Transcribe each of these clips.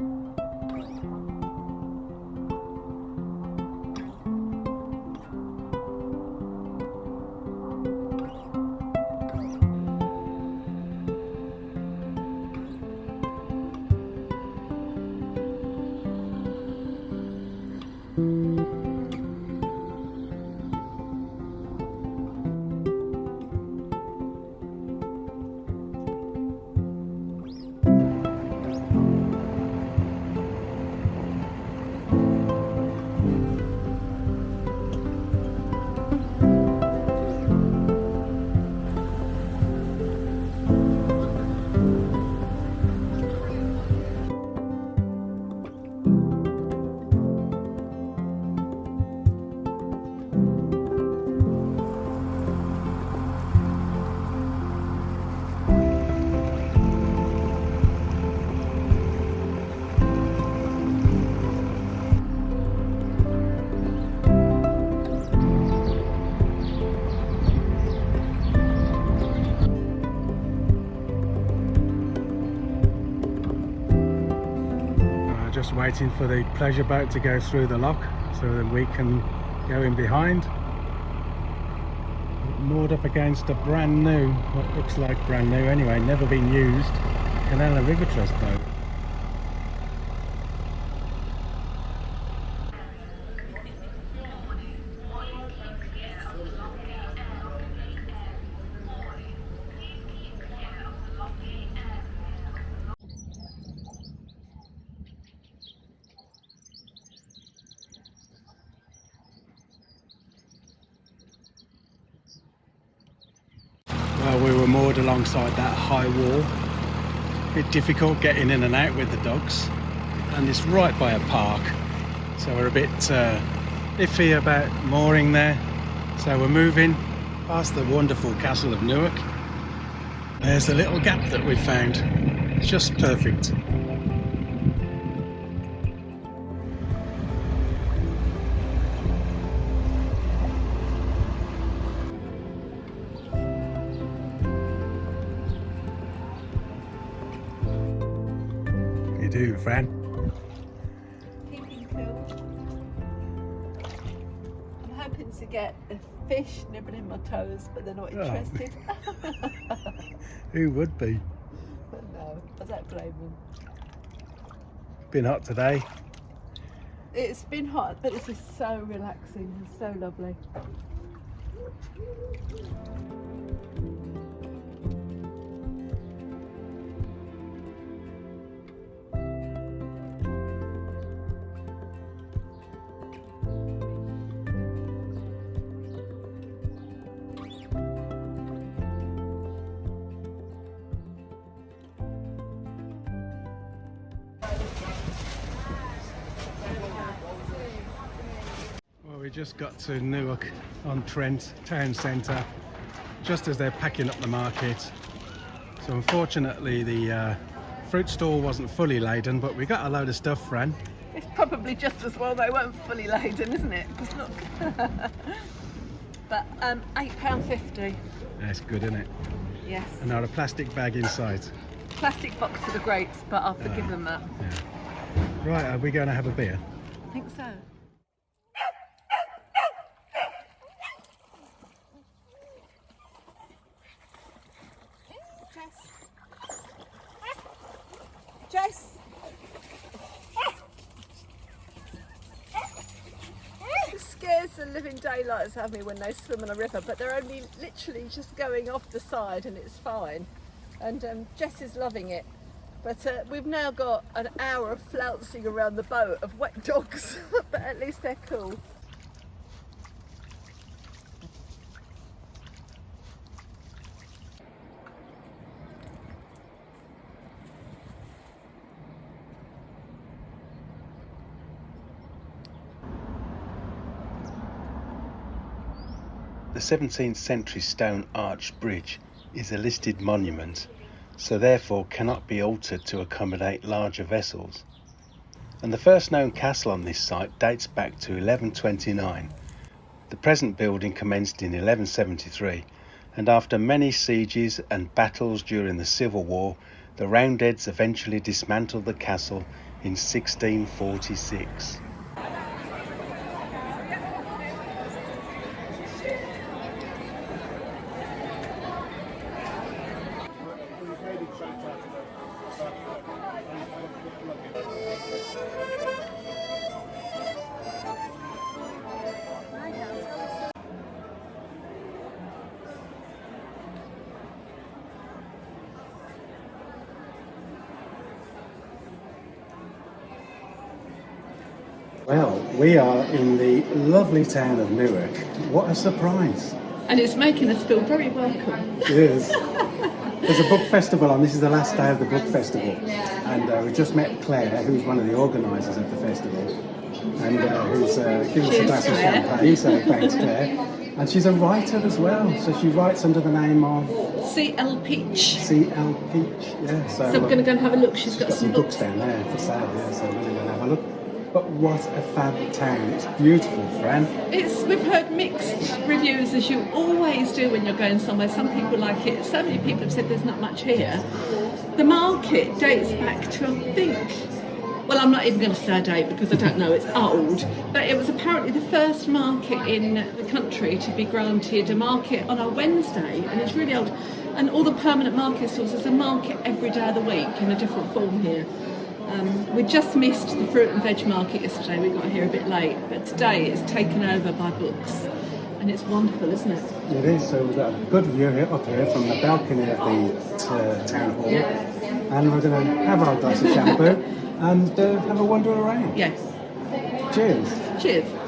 Uh, just waiting for the pleasure boat to go through the lock so that we can go in behind. Moored up against a brand new, what looks like brand new anyway, never been used, Canal & River Trust boat. Well, we were moored alongside that high wall. A Bit difficult getting in and out with the dogs, and it's right by a park, so we're a bit uh, iffy about mooring there. So we're moving past the wonderful castle of Newark. There's the little gap that we found. It's just perfect. Do, Fran. I'm hoping to get a fish nibbling my toes, but they're not Oh. interested. Who would be? but no, I don't blame them. Been hot today. It's been hot, but this is so relaxing and so lovely. Just got to Newark on Trent town centre, just as they're packing up the market. So unfortunately, the uh, fruit stall wasn't fully laden, but we got a load of stuff, Fran. It's probably just as well they weren't fully laden, isn't it? Because look. but um, £8.50, That's good, isn't it? yes. And now a plastic bag inside. Plastic box for the grapes, but I'll forgive Ah. them that. Yeah. Right, are we going to have a beer? I think so. Jess. Jess. It scares the living daylights have me when they swim in a river, but they're only literally just going off the side and it's fine. And um, Jess is loving it. But uh, we've now got an hour of flouncing around the boat of wet dogs, but at least they're cool. 17th century stone arch bridge is a listed monument, so therefore cannot be altered to accommodate larger vessels. And the first known castle on this site dates back to 1129. The present building commenced in 1173, and after many sieges and battles during the Civil War, The Roundheads eventually dismantled the castle in 1646. Well, we are in the lovely town of Newark. What a surprise! And it's making us feel very welcome. It is. There's a book festival on. This is the last day of the book festival, and uh, we just met Claire, who's one of the organisers of the festival, and uh, who's uh, given us a glass of champagne. So thanks, Claire. And she's a writer as well, so she writes under the name of CL Peach. C.L. Peach. Yeah. So, So we're going to go and have a look. She's got got some some books books. down there for sale. Yeah, so we're going to have a look. But what a fab town! It's beautiful, Fran. It's we've heard mixed reviews as you always do when you're going somewhere. Some people like it. So many people have said there's not much here. The market dates back to I think. Well, I'm not even going to say a date because I don't know. It's old, but it was apparently the first market in the country to be granted a market on a Wednesday, and it's really old. And all the permanent market stalls. There's a market every day of the week in a different form here. Um, we just missed the fruit and veg market yesterday. We got here a bit late, but today it's taken over by books, and it's wonderful, isn't it? It is. So we've got a good view here, up here from the balcony of the uh, town hall, and we're going to have our glass of shampoo and uh, have a wander around. Yes. Cheers. Cheers.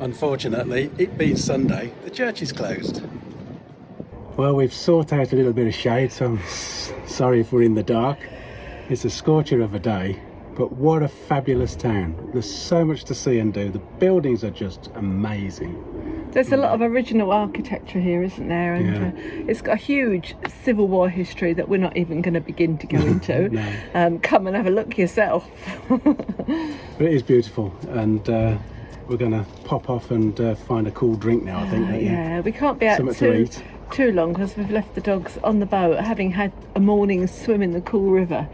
Unfortunately, it being Sunday, the church is closed. Well, we've sought out a little bit of shade, so I'm sorry if we're in the dark. It's a scorcher of a day, but what a fabulous town. There's so much to see and do. The buildings are just amazing. There's a lot of original architecture here, isn't there? And Yeah. uh, it's got a huge Civil War history that we're not even going to begin to go into. No. um, come and have a look yourself. But it is beautiful, and uh, we're going to pop off and uh, find a cool drink now, I think. don't yeah, we can't be out Something to too, eat. too long because we've left the dogs on the boat, having had a morning swim in the cool river.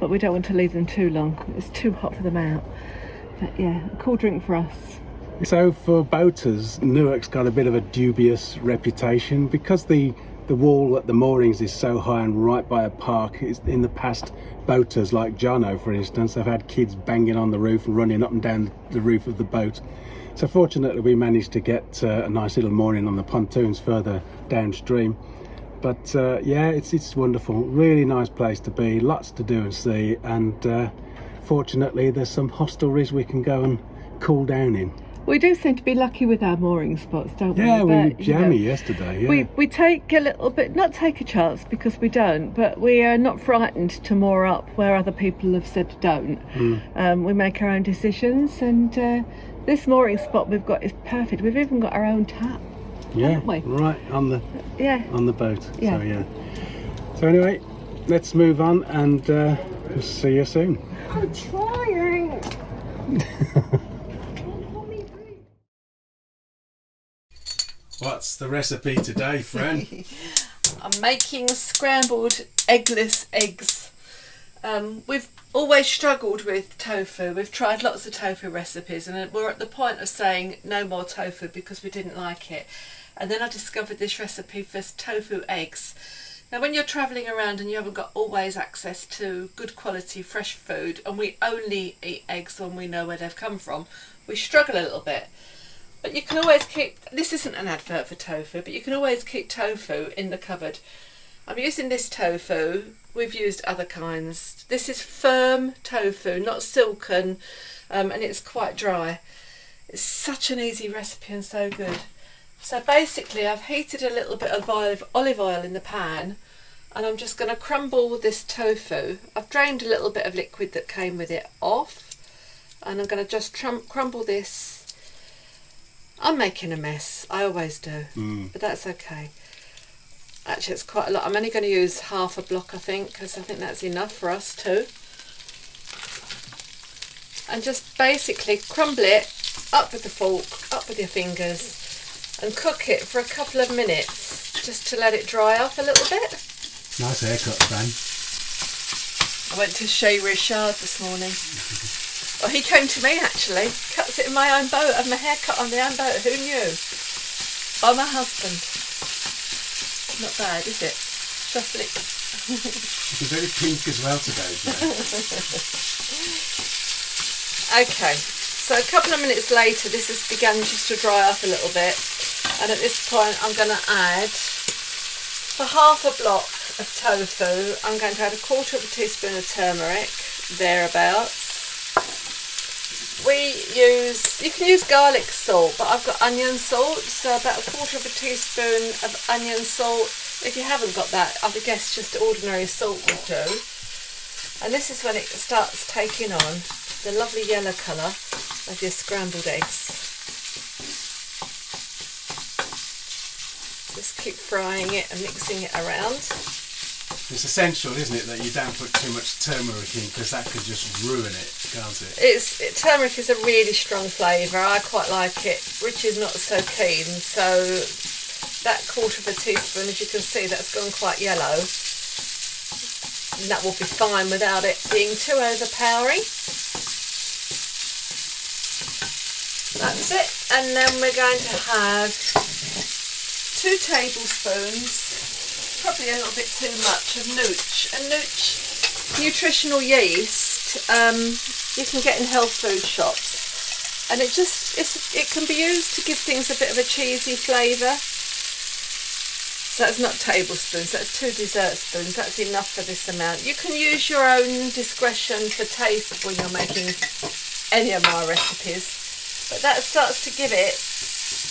But we don't want to leave them too long. It's too hot for them out. But yeah, a cool drink for us. So for boaters, Newark's got a bit of a dubious reputation because the the wall at the moorings is so high and right by a park. It's, in the past, boaters like Jono, for instance, have had kids banging on the roof and running up and down the roof of the boat. So fortunately, we managed to get uh, a nice little mooring on the pontoons further downstream. But uh, yeah, it's it's wonderful. Really nice place to be. Lots to do and see. And uh, fortunately, there's some hostelries we can go and cool down in. We do seem to be lucky with our mooring spots, don't we? Yeah, we were But, you know, jammy yesterday. Yeah. We, we take a little bit, not take a chance because we don't, but we are not frightened to moor up where other people have said don't. Hmm. Um, we make our own decisions, and uh, this mooring spot we've got is perfect. We've even got our own tap. yeah, right on the Yeah. on the boat. Yeah. So yeah. So anyway, let's move on and uh, see you soon. I'm trying. What's the recipe today, friend? I'm making scrambled eggless eggs. Um, we've always struggled with tofu. We've tried lots of tofu recipes and we're at the point of saying no more tofu because we didn't like it. And then I discovered this recipe for tofu eggs. Now when you're travelling around and you haven't got always access to good quality fresh food and we only eat eggs when we know where they've come from, we struggle a little bit. But you can always keep, this isn't an advert for tofu, but you can always keep tofu in the cupboard I'm using this tofu. We've used other kinds. This is firm tofu, not silken, um, and it's quite dry. It's such an easy recipe and so good. So basically I've heated a little bit of olive, olive oil in the pan and I'm just going to crumble this tofu. I've drained a little bit of liquid that came with it off and I'm going to just crumble this. I'm making a mess, I always do, Mm. but that's okay. Actually it's quite a lot, I'm only going to use half a block I think because I think that's enough for us too. And just basically crumble it up with the fork, up with your fingers and cook it for a couple of minutes just to let it dry off a little bit. Nice haircut, Fran. I went to Chez Richard this morning. Well, he came to me actually, cuts it in my own boat, I have my hair cut on the own boat, who knew? By my husband. Not bad, is it? Just it. You're very pink as well today, Okay, so a couple of minutes later this has begun just to dry up a little bit and at this point I'm going to add, for half a block of tofu, I'm going to add a quarter of a teaspoon of turmeric, thereabouts. We use, you can use garlic salt, but I've got onion salt, so about a quarter of a teaspoon of onion salt. If you haven't got that, I would guess just ordinary salt would do. And this is when it starts taking on the lovely yellow colour of your scrambled eggs. Just keep frying it and mixing it around. It's essential, isn't it, that you don't put too much turmeric in because that could just ruin it, can't it? It's it, turmeric is a really strong flavour. I quite like it. Rich is not so keen, so that quarter of a teaspoon, as you can see, that's gone quite yellow. And that will be fine without it being too overpowering. That's it. And then we're going to have two tablespoons, probably a little bit too much of nooch. And nooch, nutritional yeast, um, you can get in health food shops. And it just, it can be used to give things a bit of a cheesy flavour. So that's not tablespoons, that's two dessert spoons, that's enough for this amount. You can use your own discretion for taste when you're making any of my recipes. But that starts to give it,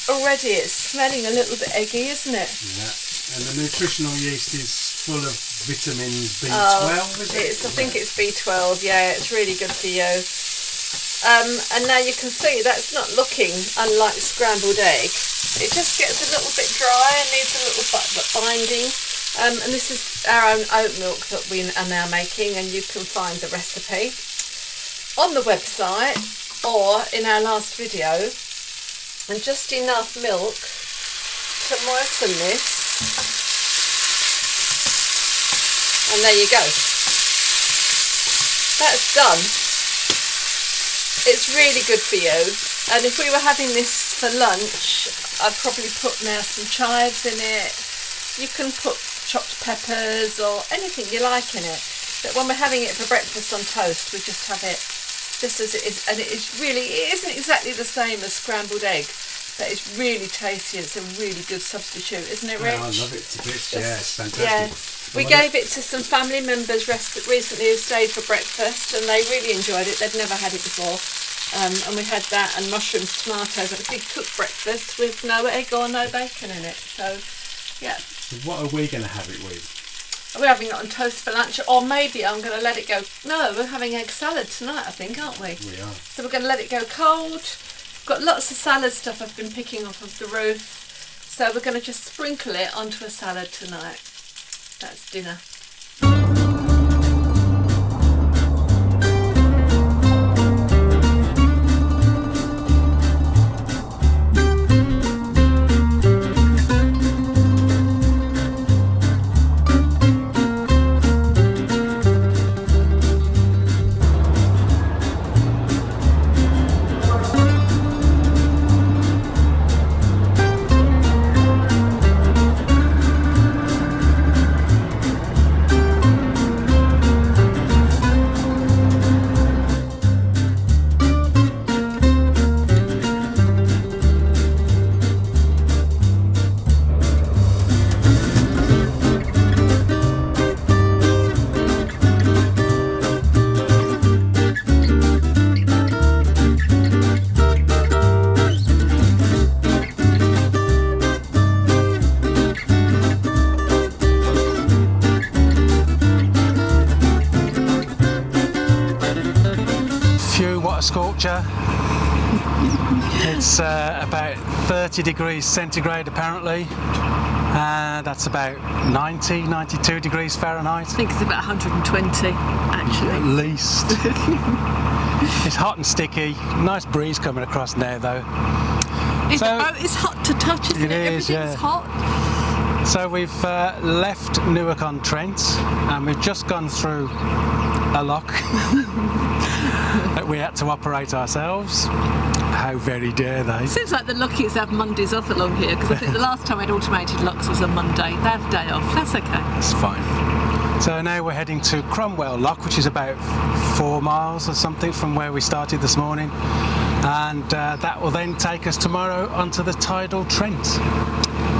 already it's smelling a little bit eggy, isn't it? Yeah. And the nutritional yeast is full of vitamin B12, Oh, is it? it's, I think it's B12, yeah, it's really good for you. Um, and now you can see that's not looking unlike scrambled egg. It just gets a little bit dry and needs a little bit of binding. Um, and this is our own oat milk that we are now making and you can find the recipe on the website or in our last video. And just enough milk to moisten this and there you go. That's done. It's really good for you. And if we were having this for lunch, I'd probably put now some chives in it. You can put chopped peppers or anything you like in it. But when we're having it for breakfast on toast, we just have it just as it is. And it is really, it isn't exactly the same as scrambled egg, but it's really tasty. It's a really good substitute, isn't it, Rich? Oh, I love it to bits. Yeah, it's fantastic. Yeah. We gave it to some family members recently who stayed for breakfast and they really enjoyed it. They'd never had it before. Um, and we had that and mushrooms, tomatoes, a big cooked breakfast with no egg or no bacon in it. So, yeah, So what are we going to have it with? we're having it on toast for lunch or maybe I'm going to let it go. No, we're having egg salad tonight, I think, aren't we? We are. So we're going to let it go cold. Got lots of salad stuff I've been picking off of the roof. So we're going to just sprinkle it onto a salad tonight. That's dinner. Scorcher. It's uh, about 30 degrees centigrade apparently. And that's about 90, 92 degrees Fahrenheit I think it's about 120 actually. at least. it's hot and sticky. Nice breeze coming across now though. Is So- the boat is hot to touch, isn't It it? is, Everything's yeah. hot. So we've uh, left Newark on Trent and we've just gone through a lock we had to operate ourselves. How very dare they? Seems like the Lockies have Mondays off along here because I think the last time I'd automated locks was on Monday. They have a day off. That's okay. It's fine. So now we're heading to Cromwell Lock, which is about four miles or something from where we started this morning. And uh, that will then take us tomorrow onto the tidal Trent.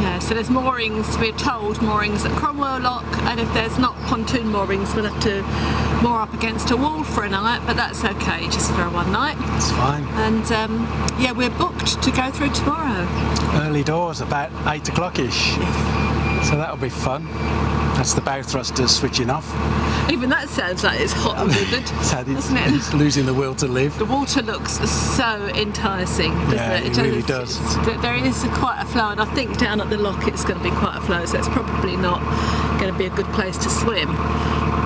Yeah, so there's moorings, we're told, moorings at Cromwell Lock, and if there's not pontoon moorings, we'll have to moor up against a wall for a night, but that's okay, just for one night. It's fine. And um, yeah, we're booked to go through tomorrow. Early doors, about eight o'clock-ish. So that'll be fun. That's the bow thrusters switching off. Even that sounds like it's hot and vivid, It's, had doesn't it? it's losing the will to live. The water looks so enticing, doesn't Yeah, it? it really does. There is quite a flow, and I think down at the lock it's going to be quite a flow, so it's probably not going to be a good place to swim.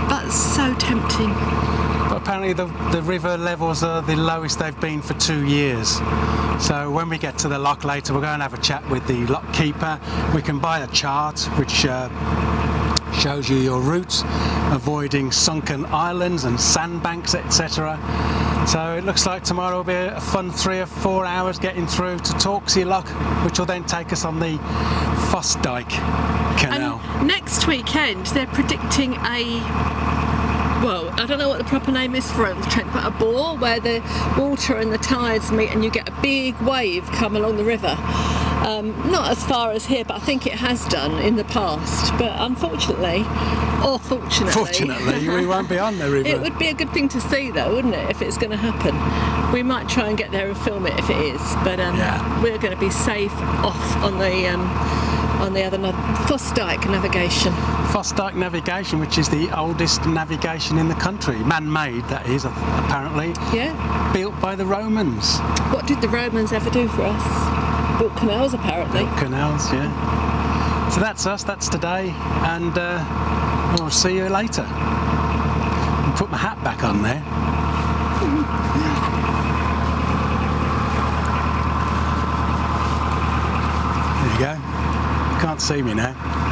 But so tempting. But apparently the, the river levels are the lowest they've been for two years. So when we get to the lock later, we're going to have a chat with the lock keeper. We can buy a chart which uh, shows you your route, avoiding sunken islands and sandbanks, etc. So it looks like tomorrow will be a fun three or four hours getting through to Torksey Lock, which will then take us on the Fossdyke Canal. And next weekend they're predicting a well, I don't know what the proper name is for it, Trent, but a bore where the water and the tides meet and you get a big wave come along the river. Um, not as far as here, but I think it has done in the past. But unfortunately, or fortunately, Fortunately, we won't be on the river. it would be a good thing to see, though, wouldn't it, if it's going to happen? We might try and get there and film it if it is, but um, Yeah. we're going to be safe off on the um, on the other Fossdyke navigation. Fossdyke Navigation, which is the oldest navigation in the country, man-made that is, apparently, Yeah. built by the Romans. What did the Romans ever do for us? Built canals, apparently. Canals, yeah. So that's us, that's today, and uh, we'll see you later. I'll put my hat back on there. There you go. You can't see me now.